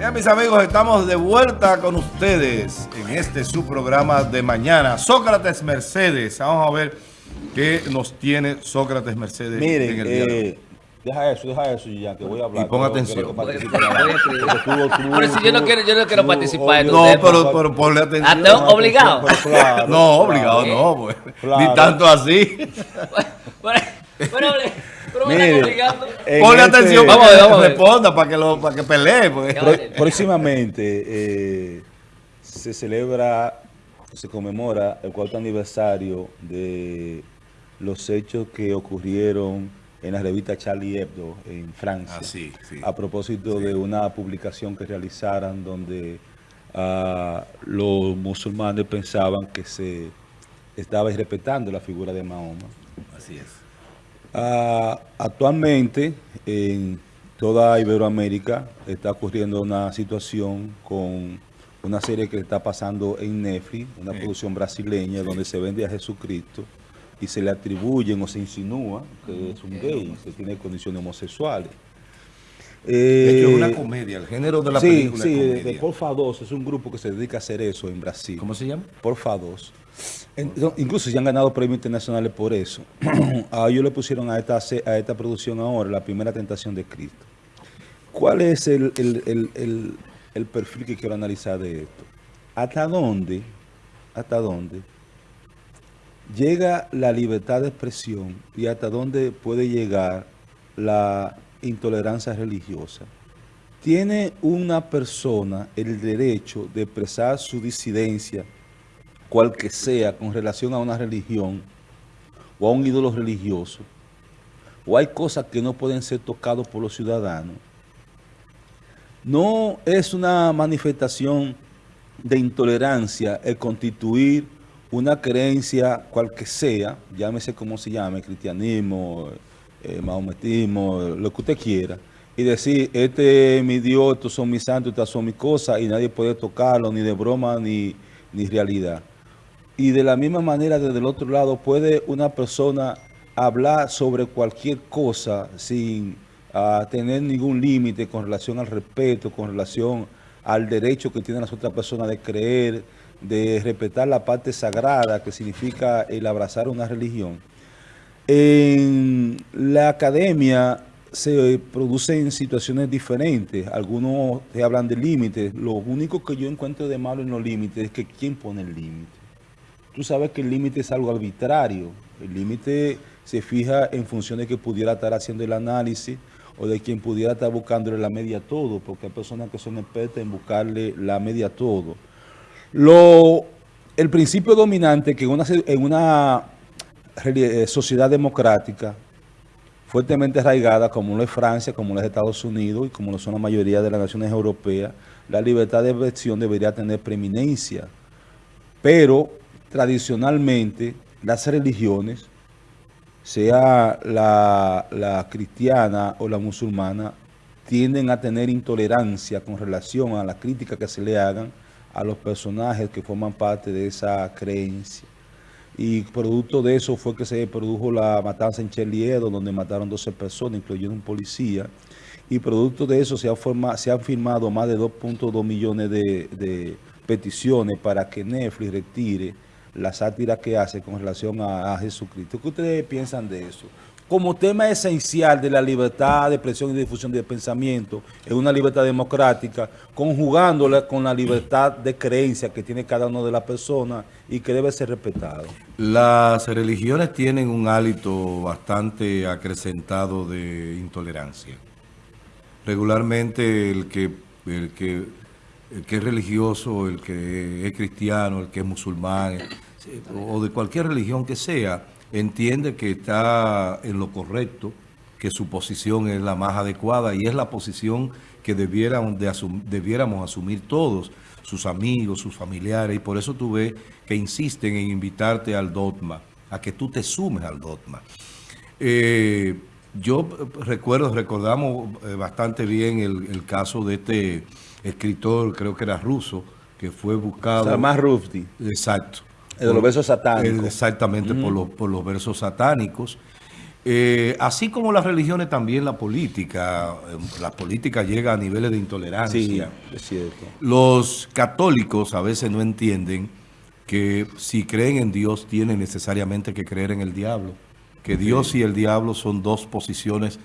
Bien, mis amigos, estamos de vuelta con ustedes en este su programa de mañana. Sócrates Mercedes. Vamos a ver qué nos tiene Sócrates Mercedes Miren, en el día de hoy. eh, deja eso, deja eso ya, que voy a hablar. Y pon atención. Pero si yo no quiero- yo no quiero tú- participar No, pero, pero ponle atención. Ah, obligado. Pero claro, No, obligado no, pues. Claro. Ni tanto así. Mire, Ponle este- atención Vamos a ver, vamos a ver. responda, para que, lo, para que pelee. Pues. Ya. Pro- próximamente eh, se celebra, se conmemora el cuarto aniversario de los hechos que ocurrieron en la revista Charlie Hebdo en Francia. Ah, sí, sí. A propósito de una publicación que realizaran donde ah, los musulmanes pensaban que se estaba irrespetando la figura de Mahoma. Así es. Ah, actualmente en toda Iberoamérica está ocurriendo una situación con una serie que está pasando en Netflix, una Sí. producción brasileña donde se vende a Jesucristo y se le atribuyen o se insinúa que es un gay, que tiene condiciones homosexuales. De hecho, es una Eh, comedia. El género de la sí, película sí, es comedia. de Porfa 2 es un grupo que se dedica a hacer eso en Brasil. ¿Cómo se llama? Porfa 2. Incluso ya han ganado premios internacionales por eso. a ellos le pusieron a esta, a esta producción ahora la primera tentación de Cristo. ¿Cuál es el- el- el- el perfil que quiero analizar de esto? ¿Hasta dónde, hasta dónde llega la libertad de expresión y hasta dónde puede llegar la intolerancia religiosa? ¿Tiene una persona el derecho de expresar su disidencia, cual que sea, con relación a una religión o a un ídolo religioso? ¿O hay cosas que no pueden ser tocadas por los ciudadanos? No es una manifestación de intolerancia el constituir una creencia cual que sea, llámese como se llame, cristianismo, eh, lo que usted quiera, y decir, este es mi Dios, estos son mis santos, estas son mis cosas, y nadie puede tocarlo, ni de broma, ni, ni realidad. Y de la misma manera, desde el otro lado, puede una persona hablar sobre cualquier cosa sin ah, tener ningún límite con relación al respeto, con relación al derecho que tienen las otras personas de creer, de respetar la parte sagrada que significa el abrazar una religión. En la academia se producen situaciones diferentes. Algunos te hablan de límites. Lo único que yo encuentro de malo en los límites es que ¿quién pone el límite? Tú sabes que el límite es algo arbitrario. El límite se fija en función de que pudiera estar haciendo el análisis o de quien pudiera estar buscándole la media a todo, porque hay personas que son expertas en buscarle la media a todo. Lo, el principio dominante que en una, eh, sociedad democrática fuertemente arraigada, como lo es Francia, como lo es Estados Unidos y como lo son la mayoría de las naciones europeas, la libertad de expresión debería tener preeminencia. Pero tradicionalmente las religiones, sea la, la cristiana o la musulmana, tienden a tener intolerancia con relación a la crítica que se le hagan a los personajes que forman parte de esa creencia. Y producto de eso fue que se produjo la matanza en Charlie Hebdo, donde mataron 12 personas, incluyendo un policía. Y producto de eso se, se han firmado más de 2.2 millones de, de peticiones para que Netflix retire la sátira que hace con relación a, Jesucristo. ¿Qué ustedes piensan de eso? Como tema esencial de la libertad de expresión y difusión de pensamiento, en una libertad democrática, conjugándola con la libertad de creencia que tiene cada una de las personas y que debe ser respetado. Las religiones tienen un hálito bastante acrecentado de intolerancia. Regularmente el que, el que, el que es religioso, el que es cristiano, el que es musulmán, o de cualquier religión que sea, entiende que está en lo correcto, que su posición es la más adecuada y es la posición que debieran de asum- debiéramos asumir todos, sus amigos, sus familiares, y por eso tú ves que insisten en invitarte al dogma, a que tú te sumes al dogma. Eh, yo recuerdo, recordamos eh, bastante bien el, el caso de este escritor, creo que era ruso, que fue buscado. Salman Rushdie, Exacto. De los versos satánicos. Exactamente, por, los, por los versos satánicos. Eh, así como las religiones, también la política. eh, La política llega a niveles de intolerancia. Sí, es cierto. Los católicos a veces no entienden que si creen en Dios tienen necesariamente que creer en el diablo. Que Dios y el diablo son dos posiciones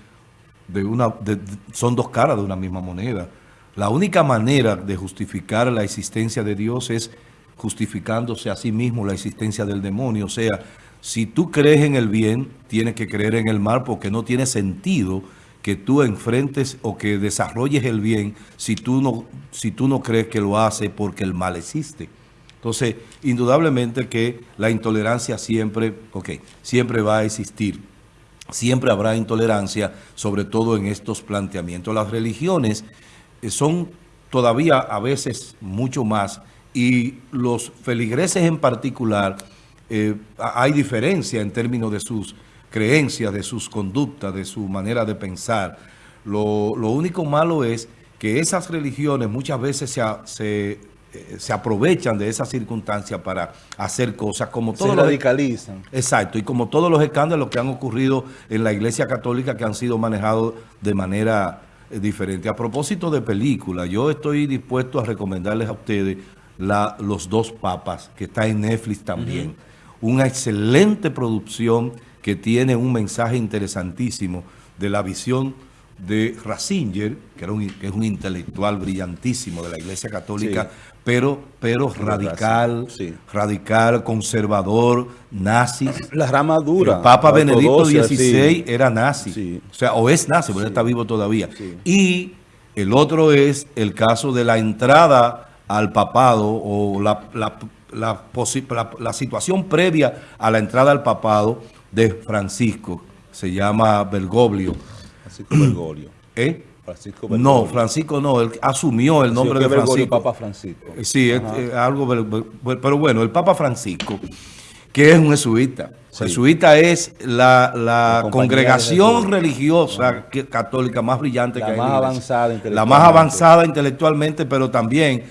de una, de- son dos caras de una misma moneda. La única manera de justificar la existencia de Dios es justificándose a sí mismo la existencia del demonio. O sea, si tú crees en el bien, tienes que creer en el mal porque no tiene sentido que tú enfrentes o que desarrolles el bien si tú no, si tú no crees que lo hace porque el mal existe. Entonces, indudablemente que la intolerancia siempre, ok, siempre va a existir. Siempre habrá intolerancia, sobre todo en estos planteamientos. Las religiones eh, son todavía a veces mucho más y los feligreses en particular, eh, hay diferencia en términos de sus creencias, de sus conductas, de su manera de pensar. Lo, lo único malo es que esas religiones muchas veces se, se, eh, se aprovechan de esas circunstancias para hacer cosas como Se todo lo radicalizan. Exacto, y como todos los escándalos que han ocurrido en la Iglesia Católica que han sido manejados de manera eh, diferente. A propósito de película, yo estoy dispuesto a recomendarles a ustedes la, Los dos papas, que está en Netflix también. Una excelente producción que tiene un mensaje interesantísimo de la visión de Ratzinger, que, era un, que es un intelectual brillantísimo de la Iglesia Católica, Sí. pero, pero radical, sí. radical, conservador, nazi. La rama dura. El Papa Benedicto XVI sí. era nazi. O sea, o es nazi, él está vivo todavía. Y el otro es el caso de la entrada al papado o la, la- la la- situación previa a la entrada al papado de Francisco. Se llama Bergoglio. Francisco Bergoglio. ¿Eh? Francisco No, Bergoglio. Francisco no, él asumió el nombre de Francisco. Papa Francisco. Eh, Sí, es, algo, pero bueno, el Papa Francisco, que es un jesuita. Sí. Jesuita es la, la congregación religiosa que- católica más brillante La que hay. más avanzada La más avanzada intelectualmente, pero también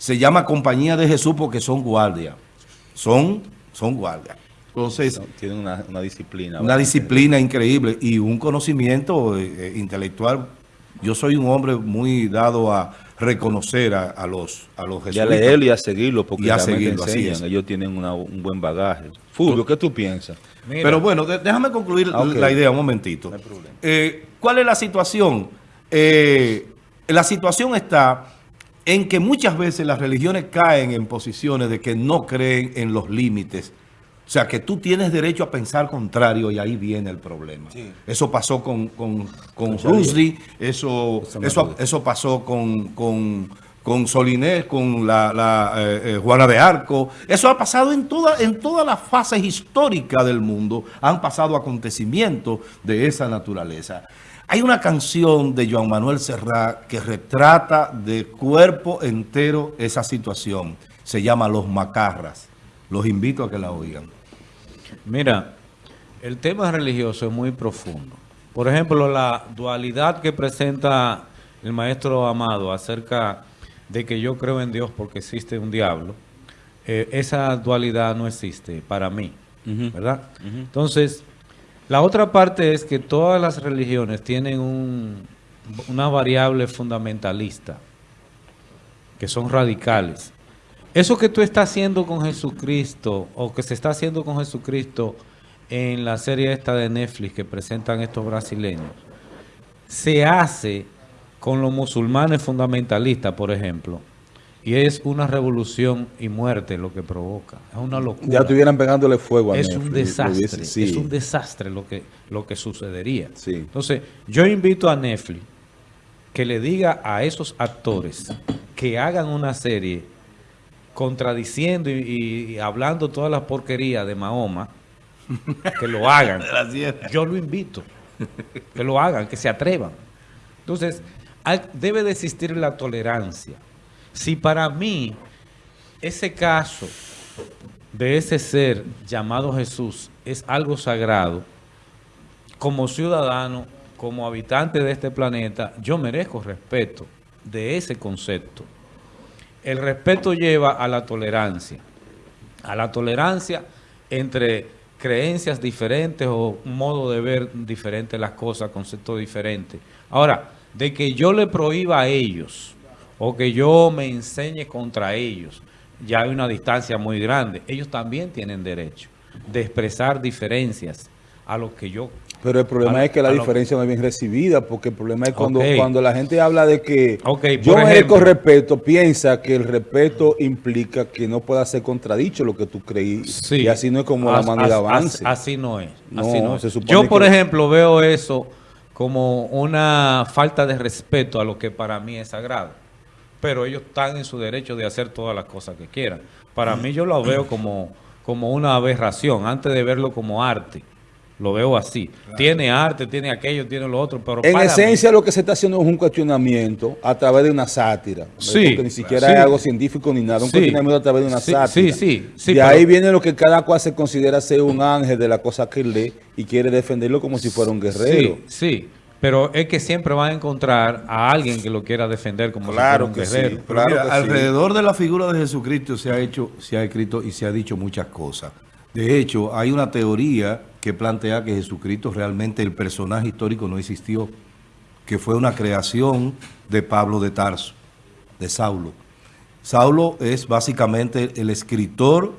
se llama compañía de Jesús porque son guardias. Son, son guardias. Entonces, No, Tienen una, una disciplina. una disciplina increíble y un conocimiento eh, eh, intelectual. Yo soy un hombre muy dado a reconocer a, a los a los Y a jesuitas. leerlo y a seguirlo, porque Y a seguirlo, así enseñan. es. Ellos tienen una- un buen bagaje. Fulvio, ¿qué tú piensas? Mira, Pero bueno, de- déjame concluir Ah, la idea un momentito. No hay problema. Eh, ¿Cuál es la situación? Eh, la situación está en que muchas veces las religiones caen en posiciones de que no creen en los límites. O sea, que tú tienes derecho a pensar contrario y ahí viene el problema. Sí. Eso pasó con, con, con Rushdie, eso, Eso eso, pasó con, con, con Solinés, con la, la, eh, eh, Juana de Arco. Eso ha pasado en, toda, en todas las fases históricas del mundo. Han pasado acontecimientos de esa naturaleza. Hay una canción de Joan Manuel Serrat que retrata de cuerpo entero esa situación. Se llama Los Macarras. Los invito a que la oigan. Mira, el tema religioso es muy profundo. Por ejemplo, la dualidad que presenta el maestro Amado acerca de que yo creo en Dios porque existe un diablo, eh, esa dualidad no existe para mí. ¿verdad? Entonces, la otra parte es que todas las religiones tienen un- una variable fundamentalista, que son radicales. Eso que tú estás haciendo con Jesucristo, o que se está haciendo con Jesucristo en la serie esta de Netflix que presentan estos brasileños, se hace con los musulmanes fundamentalistas, por ejemplo, y es una revolución y muerte lo que provoca. Es una locura. Ya estuvieran pegándole fuego a es Netflix, un desastre. sí. Es un desastre lo que, lo que sucedería. Sí. Entonces, yo invito a Netflix que le diga a esos actores que hagan una serie contradiciendo y, y hablando toda la porquería de Mahoma, que lo hagan. Yo lo invito. Que lo hagan, que se atrevan. Entonces, hay- debe de existir la tolerancia. Si para mí ese caso de ese ser llamado Jesús es algo sagrado, como ciudadano, como habitante de este planeta, yo merezco respeto de ese concepto. El respeto lleva a la tolerancia, a la tolerancia entre creencias diferentes o modo de ver diferente las cosas, conceptos diferentes. Ahora, de que yo le prohíba a ellos o que yo me enseñe contra ellos, ya hay una distancia muy grande. Ellos también tienen derecho de expresar diferencias a lo que yo... Pero el problema a- es que la lo- diferencia no es bien recibida, porque el problema es cuando, cuando la gente habla de que Ok, yo ejemplo. respeto, piensa que el respeto implica que no pueda ser contradicho lo que tú creí. Sí. Y así no es como la As- manera as- avance. as- Así no es. No, así no es. Yo, por que- ejemplo, veo eso como una falta de respeto a lo que para mí es sagrado. Pero ellos están en su derecho de hacer todas las cosas que quieran. Para mí yo lo veo como, como una aberración, antes de verlo como arte. Lo veo así. Tiene arte, tiene aquello, tiene lo otro, pero En para mí- esencia lo que se está haciendo es un cuestionamiento a través de una sátira. ¿no? Sí, Porque ni siquiera sí. es algo científico ni nada, un Sí. cuestionamiento a través de una Sí, sátira. sí, sí, sí, de pero- ahí viene lo que cada cual se considera ser un ángel de la cosa que lee y quiere defenderlo como si fuera un guerrero. Sí, sí. Pero es que siempre van a encontrar a alguien que lo quiera defender como Claro si que fuera un sí. Claro mira, que sí. alrededor de la figura de Jesucristo se ha hecho, se ha escrito y se ha dicho muchas cosas. De hecho, hay una teoría que plantea que Jesucristo realmente el personaje histórico no existió, que fue una creación de Pablo de Tarso, de Saulo. Saulo es básicamente el escritor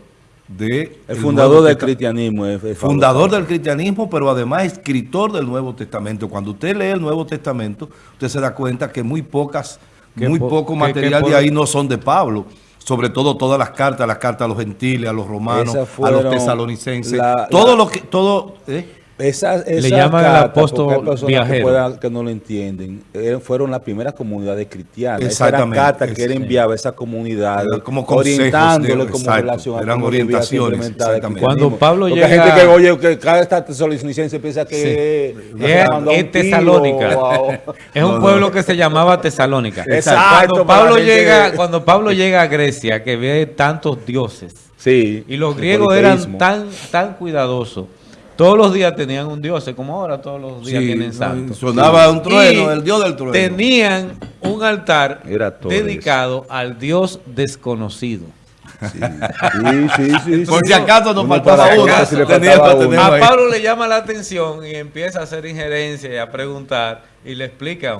de El el fundador del cristianismo. es- es fundador del cristianismo, pero además escritor del Nuevo Testamento. Cuando usted lee el Nuevo Testamento, usted se da cuenta que muy pocas, Que muy po- poco material que de ahí no son de Pablo. Sobre todo todas las cartas, las cartas a los gentiles, a los romanos, a los tesalonicenses, la- todo la- lo que, todo, ¿eh? Esas, Le esas llaman al apóstol porque hay personas viajero. Que, puedan- que no lo entienden. eh, fueron las primeras comunidades cristianas. Esas eran Exactamente, cartas que él enviaba a esa comunidad, Eran como orientándole como exacto, relación a eran orientaciones, exactamente. Cuando Pablo Porque llega- hay gente que oye que cada piensa que Sí. Es, Tesalónica. o a- Es un No, pueblo no. que se llamaba Tesalónica. Exacto, Cuando Pablo, llega, que- cuando Pablo llega a Grecia, que ve tantos dioses, Sí. y los griegos eran tan, tan cuidadosos, todos los días tenían un dios, como ahora todos los días Sí, tienen santos. sonaba un trueno, Y el dios del trueno. Tenían un altar Era todo eso. dedicado al dios desconocido. Sí, sí, sí. Por sí. si acaso nos faltaba uno, si A. Pablo le llama la atención y empieza a hacer injerencia y a preguntar y le explican.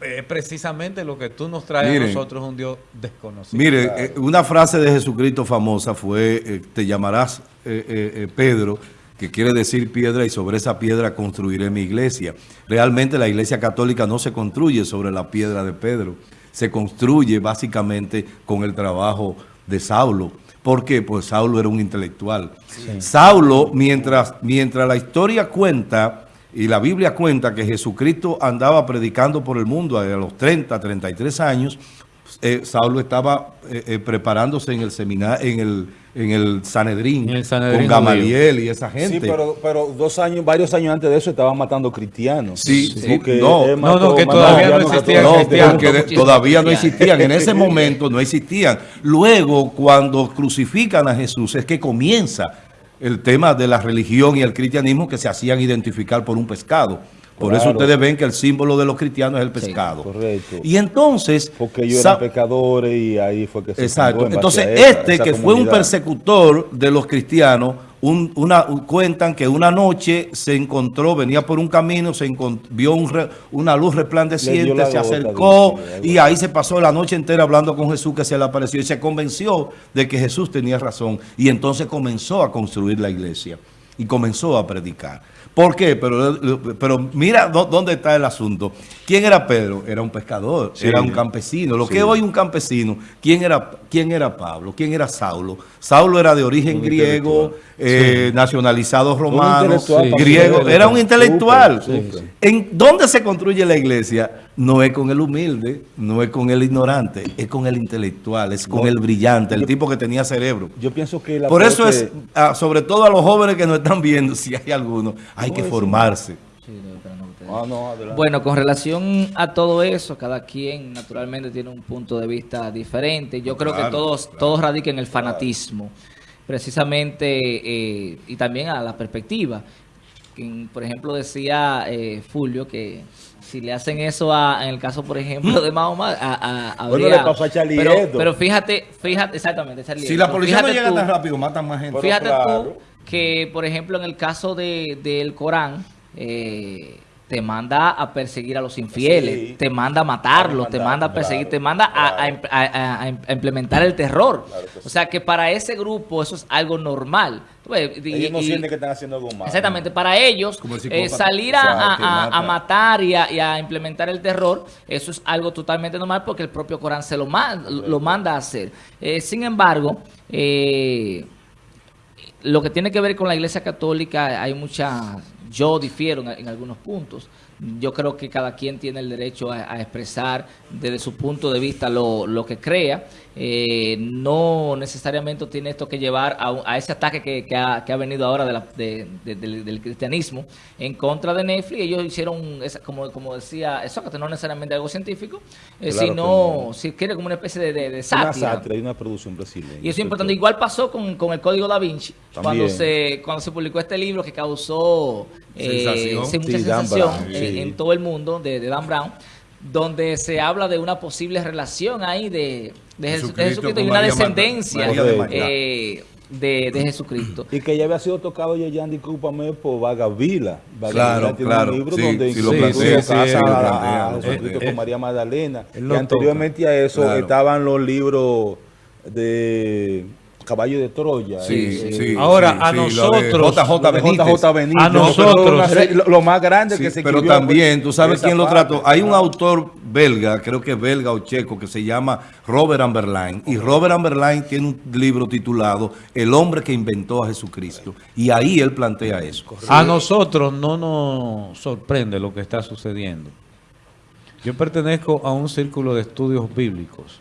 Es precisamente lo que tú nos traes Miren. a nosotros, un Dios desconocido. Mire, eh, una frase de Jesucristo famosa fue, eh, te llamarás eh, eh, eh, Pedro, que quiere decir piedra, y sobre esa piedra construiré mi iglesia. Realmente la iglesia católica no se construye sobre la piedra de Pedro, se construye básicamente con el trabajo de Saulo. ¿Por qué? Pues Saulo era un intelectual. Saulo, mientras, mientras la historia cuenta y la Biblia cuenta que Jesucristo andaba predicando por el mundo a los 30, 33 años, eh, Saulo estaba eh, eh, preparándose en el seminario, en el, en el Sanedrín, En el Sanedrín con Gamaliel y esa gente. Sí, pero, pero dos años, varios años antes de eso estaban matando cristianos. Sí, sí, Porque no. No, no, que todavía no existían No, cristianos. todavía no existían. En ese momento no existían. Luego, cuando crucifican a Jesús, es que comienza el tema de la religión y el cristianismo que se hacían identificar por un pescado. Por eso ustedes ven que el símbolo de los cristianos es el pescado. correcto. Y entonces... Porque ellos eran pecadores y ahí fue que se Exacto. en Entonces, esa- este esa que fue un persecutor de los cristianos, un- una, un- cuentan que una noche se encontró, venía por un camino, se vio un re- una luz resplandeciente, la se acercó y ahí se pasó la noche entera hablando con Jesús que se le apareció y se convenció de que Jesús tenía razón y entonces comenzó a construir la iglesia y comenzó a predicar. ¿Por qué? Pero, pero mira dó- dónde está el asunto. ¿Quién era Pedro? Era un pescador, Sí. era un campesino. Lo Sí. que hoy un campesino, ¿quién era, ¿quién era Pablo? ¿Quién era Saulo? Saulo era de origen Un griego, eh, nacionalizado romano, griego. Era un intelectual. ¿En dónde se construye la iglesia? No es con el humilde, no es con el ignorante, es con el intelectual, es con No. el brillante, el tipo que tenía cerebro. Yo pienso que la Por eso es, ah, sobre todo a los jóvenes que nos están viendo, si hay alguno, hay que formarse. Ah, no. Bueno, con relación a todo eso, cada quien naturalmente tiene un punto de vista diferente. Yo creo que Claro, todos, todos radican en el fanatismo, precisamente, eh, y también a la perspectiva. quien, por ejemplo, decía eh, Fulvio que si le hacen eso a, en el caso, por ejemplo, de Mahoma, a, a, Bueno, habría- le pasó a Charlie pero, fíjate, fíjate, exactamente, Charlie Si la policía no llega tú- tan rápido, matan más gente. Pero Fíjate claro. tú que, por ejemplo, en el caso de, del Corán, eh, te manda a perseguir a los infieles, Sí. te manda a matarlos, te manda a perseguir, claro, te manda a- a, claro. imp- a- a- a imp- a implementar el terror. Claro que sí. O sea que para ese grupo eso es algo normal. Y- Ellos no y- sienten que están haciendo algo malo. Exactamente, para ellos el eh, salir a, matar y a, y a implementar el terror, eso es algo totalmente normal porque el propio Corán se lo, ma- lo manda a hacer. Eh, sin embargo, eh, lo que tiene que ver con la Iglesia Católica, hay muchas, yo difiero en, en algunos puntos. Yo creo que cada quien tiene el derecho a, a expresar desde su punto de vista lo, lo que crea. Eh, no necesariamente tiene esto que llevar a, un- a ese ataque que, que ha, que ha venido ahora de la- de- de- del, del cristianismo en contra de Netflix. Ellos hicieron, esa- como, como decía Sócrates, no necesariamente algo científico, eh, Claro sino, no. si quiere, como una especie de, de, de Una sátira. sátira y una producción brasileña. Y eso es importante. Igual pasó con, con el Código Da Vinci, cuando se, cuando se publicó este libro que causó eh, Sensación. sí, mucha sensación Brown, en, sí. en todo el mundo de, de Dan Brown, donde se habla de una posible relación ahí de, de, Jesu- de Jesucristo Jesucristo y una María descendencia María de eh, de, de Jesucristo. Y que ya había sido tocado Yeyan, discúlpame, por Vagavila. Vagavila Claro, tiene claro, un libro sí, donde sí lo incluso plantea, sí, casa sí, lo a- Jesucristo con María Magdalena. Y anteriormente a eso Claro. estaban los libros de Caballo de Troya. Sí, eh, sí, Ahora, sí, a nosotros- JJ Benítez. JJ Benítez. A nosotros- Pero lo, lo más grande Sí, que se pero también, tú sabes quién lo trató. Hay un autor belga, creo que es belga o checo, que se llama Robert Amberlain. Y Robert Amberlain tiene un libro titulado El hombre que inventó a Jesucristo. Y ahí él plantea eso. A nosotros no nos sorprende lo que está sucediendo. Yo pertenezco a un círculo de estudios bíblicos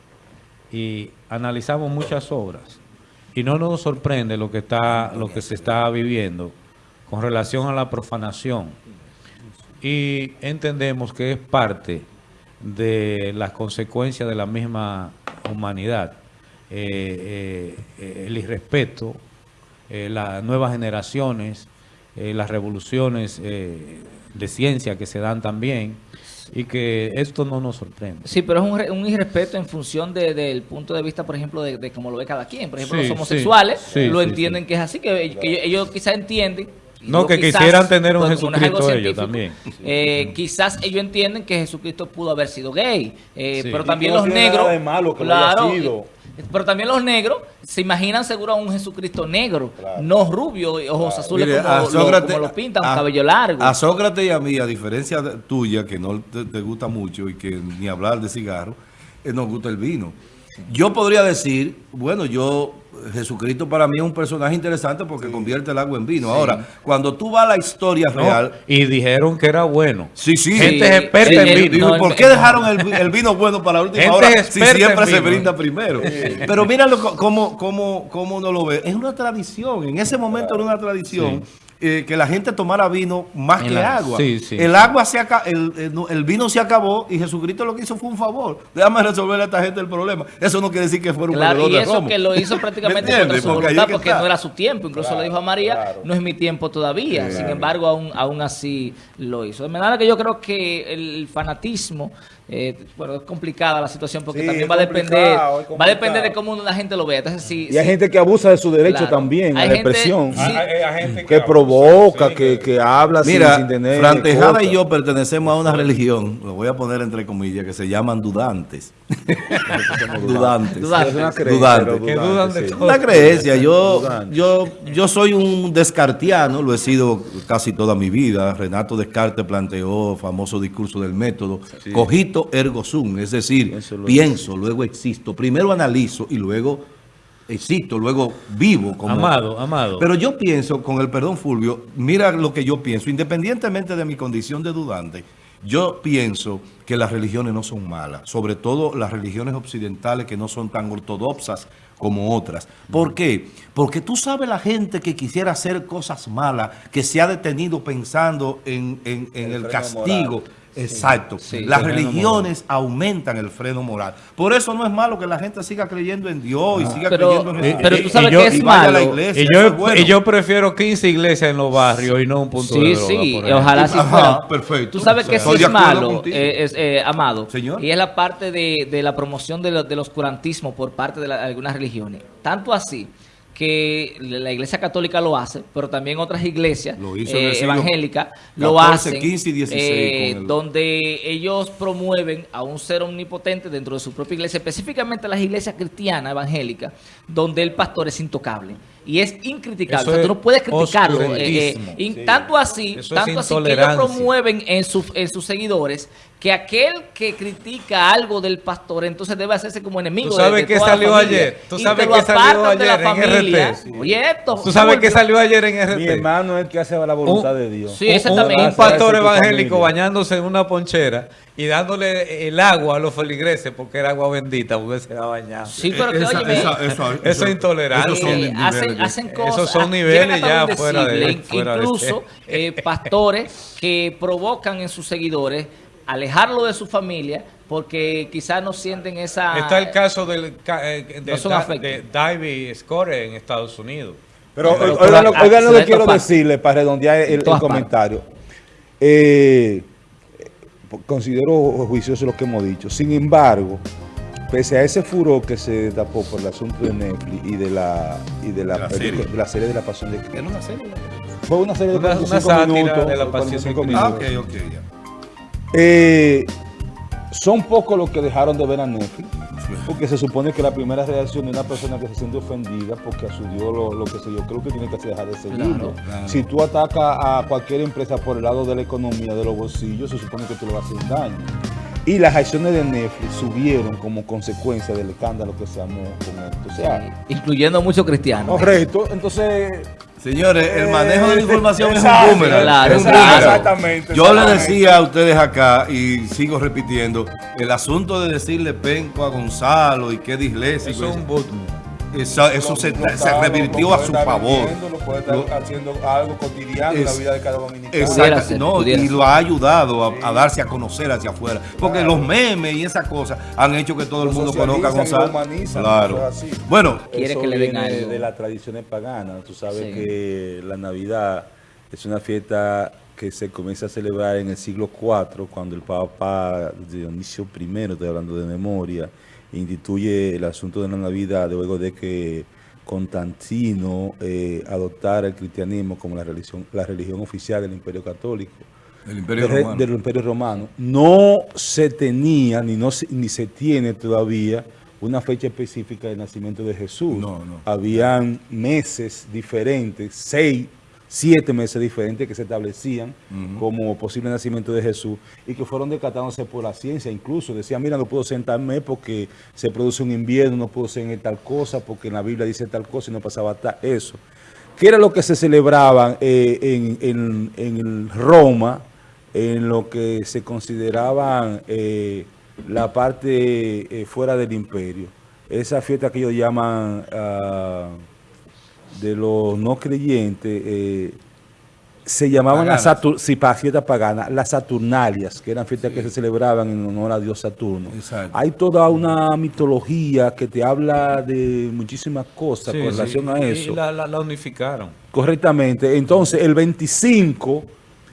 y analizamos muchas obras y no nos sorprende lo que está lo que se está viviendo con relación a la profanación. Y entendemos que es parte de las consecuencias de la misma humanidad. Eh, eh, el irrespeto eh, las nuevas generaciones, las revoluciones de ciencia que se dan también, y que esto no nos sorprende. Sí, pero es un, un irrespeto en función de- del punto de vista, por ejemplo, de, de cómo lo ve cada quien. Por ejemplo, Sí, los homosexuales sí, lo entienden que es así, que, que ellos, ellos quizás entienden. No, que quizás, quisieran tener un porque como no es algo Jesucristo ellos también. eh, quizás ellos entienden que Jesucristo pudo haber sido gay, eh, Sí. pero también los negros. nada de malo que lo haya claro, sido. y- pero también los negros se imaginan seguro a un Jesucristo negro, Claro. no rubio, ojos azules Mire, como, a lo- Sócrates- como lo pintan, a- cabello largo. A Sócrates y a mí, a diferencia de- tuya, que no te, te gusta mucho y que ni hablar de cigarro, eh, nos gusta el vino. Yo podría decir, bueno, yo, Jesucristo para mí es un personaje interesante porque convierte el agua en vino. Ahora, cuando tú vas a la historia ¿no? real, Y dijeron que era bueno. sí, sí. Gente Sí, experta sí, en vino. Digo, No, ¿y por qué dejaron el, el vino bueno para la última Gente hora si siempre se brinda primero? Pero míralo co- cómo, cómo, cómo uno lo ve. Es una tradición. En ese momento era una tradición eh, que la gente tomara vino más En que la- agua. sí, sí, el agua se el, el- el vino se acabó y Jesucristo lo que hizo fue un favor. Déjame resolver a esta gente el problema. Eso no quiere decir que fuera un Claro, y de eso que lo hizo ¿Me prácticamente contra su Porque voluntad, porque no era su tiempo. Incluso le dijo a María, claro. no es mi tiempo todavía. Sin embargo, aún, aún así lo hizo. De manera que yo creo que el fanatismo, eh, bueno, es complicada la situación porque Sí, también va a depender va a depender de cómo la gente lo vea. Entonces, si, Y hay si- gente que abusa de su derecho Claro. también a Hay la gente- expresión. sí. que provoca, que, que habla sin- Mira, sin, tener Fran Tejada cosas. y yo pertenecemos a una religión, lo voy a poner entre comillas, que se llaman dudantes. dudantes. Dudantes. Es una creencia, Dudantes. Una creencia, yo, yo, yo soy un descartiano, lo he sido casi toda mi vida. Renato Descartes planteó famoso discurso del método, cogito ergo sum, es decir, Pienso, luego pienso, luego existo. Primero analizo y luego existo, luego vivo. Como, Amado, amado. Pero yo pienso, con el perdón Fulvio, mira lo que yo pienso, independientemente de mi condición de dudante, yo pienso que las religiones no son malas, sobre todo las religiones occidentales que no son tan ortodoxas como otras. ¿Por qué? Porque tú sabes la gente que quisiera hacer cosas malas, que se ha detenido pensando en, en- en El castigo. moral. Exacto. Sí. Las religiones aumentan el freno moral. Por eso no es malo que la gente siga creyendo en Dios y siga Pero, creyendo en Jesús. pero tú y sabes yo- que es y la malo. iglesia. Y yo, es bueno. y yo prefiero 15 iglesias en los barrios y no un punto de Sí, droga. sí, ejemplo. ojalá sí Ajá, fuera. perfecto. Tú sabes que sí de es malo, eh, es, eh, Amado. Señor. Y es la parte de, de la promoción de lo- del oscurantismo por parte de la- algunas religiones. Tanto así que la iglesia católica lo hace, pero también otras iglesias eh, evangélicas lo 14, hacen. 15 y 16 eh, el- donde ellos promueven a un ser omnipotente dentro de su propia iglesia, específicamente las iglesias cristianas evangélicas, donde el pastor es intocable. Y es incriticable. Eso O sea, tú no puedes criticarlo. eh, eh, y Sí. Tanto así, Eso tanto así que ellos promueven en, su- en sus seguidores que aquel que critica algo del pastor entonces debe hacerse como enemigo ¿Tú de- sabes de qué salió familia. ayer? ¿Tú sabes qué salió apartan de la ayer en familia. RT? Oye, esto. ¿Tú sabes qué salió ayer en RT? Mi hermano es el que hace la voluntad Un- de Dios. Sí, un, pastor evangélico familia. bañándose en una ponchera y dándole el agua a los feligreses porque era agua bendita, porque se va bañando. Sí, pero que, Esa- óyeme, esa- eso- Eso es esos son eh, niveles hacen, de- hacen Esos cosas. son ah, niveles ya fuera de- fuera de Incluso eh, pastores que provocan en sus seguidores alejarlo de su familia porque quizás no sienten esa... Está el caso del, eh, de, afectos. de Davy Score en Estados Unidos. Pero, Pero oigan, lo, oigan que quiero decirle para redondear el, el comentario. Eh, considero juicioso lo que hemos dicho. Sin embargo, pese a ese furor que se destapó por el asunto de Netflix y de la y de la, La película- serie. de la serie de la Pasión de Cristo. ¿Era una serie? Fue una serie de Una- una 45 sátira minutos. de la Pasión 45 de Ah, minutos. ok, ok, ya. Eh, son pocos los que dejaron de ver a Netflix, porque se supone que la primera reacción de una persona que se siente ofendida porque a su Dios lo, lo que sé yo, creo que tiene que dejar de seguirlo. claro. Si tú atacas a cualquier empresa por el lado de la economía, de los bolsillos, se supone que tú le vas a hacer daño. Y las acciones de Netflix subieron como consecuencia del escándalo que se armó con esto. O sea, Incluyendo muchos cristianos. correcto. Entonces, Señores, el manejo de la información es Exacto, un boomerang. claro, es un claro. boomerang. Exactamente, Yo le decía a ustedes acá, y sigo repitiendo, el asunto de decirle penco a Gonzalo y que disléxico, Eso es un boot. Eso, eso se, se revirtió a su favor. viviendo, lo puede estar Lo- haciendo algo cotidiano en la vida de cada dominicano. Exacto, no, y lo ha ayudado a, a darse a conocer hacia afuera. Porque los memes y esas cosas han hecho que todo el mundo conozca a Gonzalo. Claro. así. Bueno, Quiere Eso que le den viene algo. de las tradiciones paganas. Tú sabes Sí. que la Navidad es una fiesta que se comienza a celebrar en el siglo IV, cuando el Papa Dionisio I, estoy hablando de memoria, instituye el asunto de la Navidad luego de que Constantino eh, adoptara el cristianismo como la religión, la religión oficial del Imperio Católico Imperio del, Romano. del Imperio Romano. No se tenía ni, no se, ni se tiene todavía una fecha específica de nacimiento de Jesús. No, no. Habían meses diferentes, seis, siete meses diferentes que se establecían como posible nacimiento de Jesús y que fueron descartándose por la ciencia. Incluso decían, mira, no puedo ser en tal mes porque se produce un invierno, no puedo ser en tal cosa porque en la Biblia dice tal cosa y no pasaba tal eso. ¿Qué era lo que se celebraban eh, en, en- en Roma, en lo que se consideraban eh, la parte eh, fuera del imperio? Esa fiesta que ellos llaman ah, de los no creyentes, eh, se llamaban las sí, fiestas paganas, las Saturnalias, que eran fiestas que se celebraban en honor a Dios Saturno. Exacto. Hay toda una mitología que te habla de muchísimas cosas Sí, con relación a Y eso. la, la- la unificaron. Correctamente. Entonces, el 25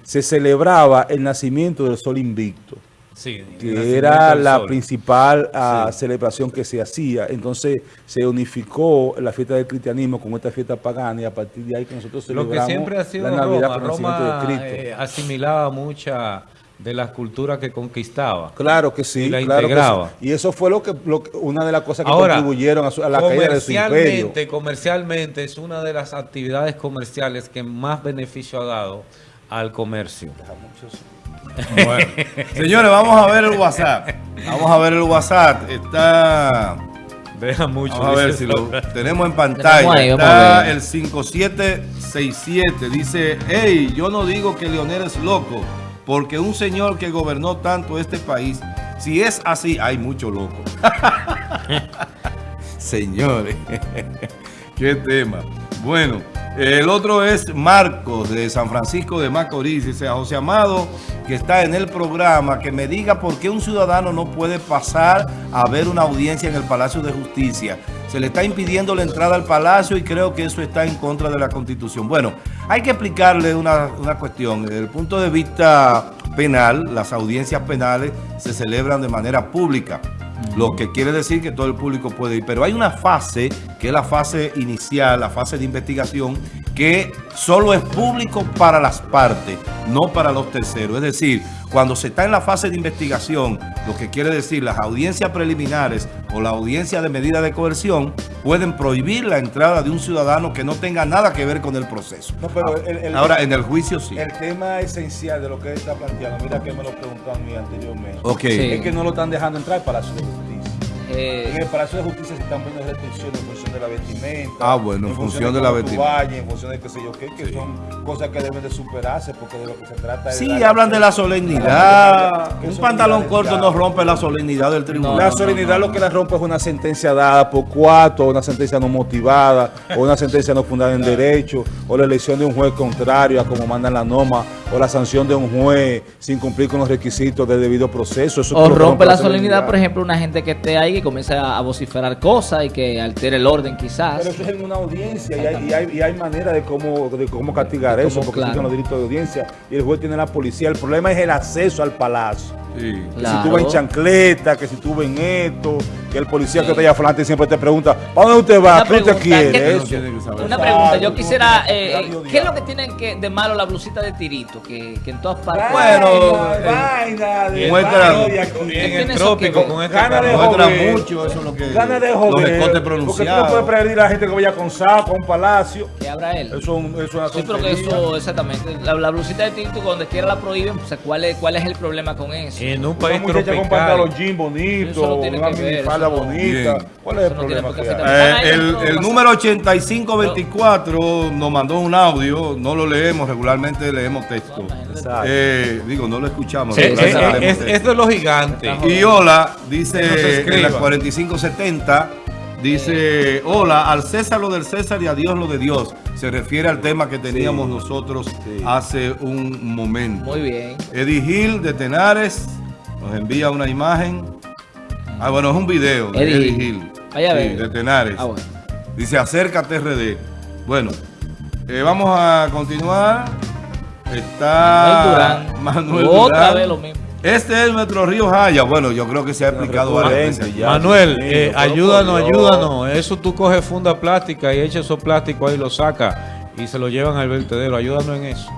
se celebraba el nacimiento del sol invicto, Sí, que era la sol. principal ah, celebración que se hacía. Entonces, se unificó la fiesta del cristianismo con esta fiesta pagana y a partir de ahí que nosotros Lo celebramos que siempre ha sido la Navidad Roma, con el nacimiento Roma de Cristo. eh, asimilaba mucha de las culturas que conquistaba. Claro que sí, y la claro que integraba. sí. Y eso fue lo que, lo que- una de las cosas que Ahora, contribuyeron a, su- a la caída de su imperio. comercialmente, comercialmente es una de las actividades comerciales que más beneficio ha dado al comercio. Bueno, señores, vamos a ver el WhatsApp. Vamos a ver el WhatsApp. Está. Deja mucho. Vamos a ver si lo tenemos en pantalla. Tenemos ahí, vamos Está el 5767. Dice: Hey, yo no digo que Leonel es loco. porque un señor que gobernó tanto este país, si es así, hay mucho loco. Señores, qué tema. Bueno, el otro es Marcos de San Francisco de Macorís. Dice a José Amado, que está en el programa, que me diga por qué un ciudadano no puede pasar a ver una audiencia en el Palacio de Justicia. Se le está impidiendo la entrada al Palacio y creo que eso está en contra de la Constitución. Bueno, hay que explicarle una, una cuestión. Desde el punto de vista penal, las audiencias penales se celebran de manera pública. Lo que quiere decir que todo el público puede ir. Pero hay una fase, que es la fase inicial, la fase de investigación, que solo es público para las partes, no para los terceros. Es decir, cuando se está en la fase de investigación, lo que quiere decir las audiencias preliminares o la audiencia de medida de coerción, pueden prohibir la entrada de un ciudadano que no tenga nada que ver con el proceso. No, pero el- el- Ahora, en el juicio sí. El tema esencial de lo que él está planteando, mira que me lo preguntó a mí anteriormente, Ok. Sí. es que no lo están dejando entrar de Justicia. Eh, En el Palacio de Justicia se están poniendo restricciones en función de la vestimenta. Ah, bueno, en función de la vestimenta. en función de qué sé yo qué, que Sí. son cosas que deben de superarse porque de lo que se trata es... Sí, hablan de la solemnidad. ¿Qué Un pantalón corto no rompe la solemnidad del tribunal. La solemnidad lo que la rompe es una sentencia dada por cuatro, una sentencia no motivada, o una sentencia no fundada en derecho, o la elección de un juez contrario a como mandan la norma, o la sanción de un juez sin cumplir con los requisitos del debido proceso. Eso o rompe la solemnidad, por ejemplo, una gente que esté ahí que comience a vociferar cosas y que altere el orden quizás. Pero eso es en una audiencia y hay, y hay, y hay manera de cómo, de cómo castigar De eso, porque claro. existen los delitos de audiencia y el juez tiene la policía. El problema es el acceso al palacio. Sí. Que Claro. si tú vas en chancleta, que si tú vas en esto, que el policía que está allá adelante siempre te pregunta, ¿para dónde usted va? Una ¿Qué usted quiere? ¿qué- Eso. tiene que saber. Una pregunta, yo quisiera, eh, que eh. ¿qué es lo que tienen que, de malo la blusita de tirito? Que, que en todas partes... Bueno, Vaina, eh, vaina de. En el eso trópico que- con este Gana de joder. mucho, eso es lo que... Gana de Los joder. Porque tú no puedes prevenir a la gente que vaya con saco a un palacio. Que abra él. Eso eso es una Sí, pero que eso, exactamente. La, la blusita de tirito, donde quiera la prohíben, pues, ¿cuál es, ¿cuál es el problema con eso? En un Una país muchacha con pantalón tropical. jean bonito, no una minifalda no- bonita. Bien. ¿Cuál es el no problema que hay? Eh, el, no número 8524 nos mandó un audio, no lo leemos, regularmente leemos texto. Exacto. Eh, digo, no lo escuchamos. Regularmente leemos es, es de los gigantes. Y hola, dice no en la escriba. 4570, dice, hola, al César lo del César y a Dios lo de Dios. Se refiere al tema que teníamos Sí, nosotros sí. hace un momento. Muy bien. Eddie Gil de Tenares nos envía una imagen. Ah, bueno, es un video de Eddie Eddie Gil. Sí, de Tenares. Ah, bueno. Dice, acércate RD. Bueno, eh, vamos a continuar. Está Manuel Durán. Manuel Otra Durán. vez lo mismo. Este es nuestro río Jaya. Bueno, yo creo que se ha explicado varias veces. ya. Manuel, Sí, eh, ayúdanos, ayúdanos. Eso tú coges funda plástica y echas esos plásticos ahí, lo sacas y se lo llevan al vertedero. Ayúdanos en eso.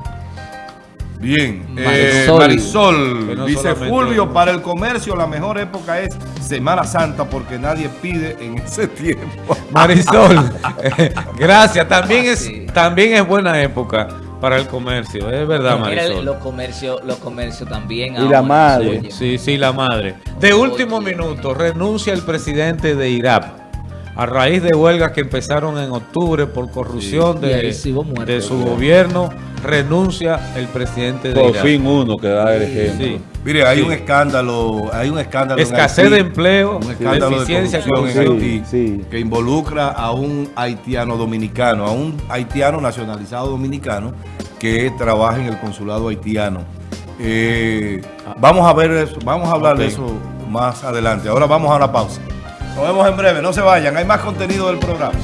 Bien, eh, Marisol. Marisol, Que no dice Fulvio, para el comercio la mejor época es Semana Santa porque nadie pide en ese tiempo. Marisol, eh, gracias. También es, Sí. también es buena época para el comercio. Es verdad, Marisol. los comercios los comercios también. Y la madre. Sí, sí, la madre. De último minuto, renuncia el presidente de IRAP. A raíz de huelgas que empezaron en octubre por corrupción Sí. De, sí de su gobierno, renuncia el presidente de Por fin uno que da el ejemplo. Sí. Mire, hay Sí. un escándalo, hay un escándalo en Escasez Haití, de empleo, un escándalo de deficiencia corrupción en. Haití Sí, sí. que involucra a un haitiano dominicano, a un haitiano nacionalizado dominicano que trabaja en el consulado haitiano. Eh, vamos a ver eso, vamos a hablar de eso más adelante. Ahora vamos a una pausa. Nos vemos en breve, no se vayan, hay más contenido del programa.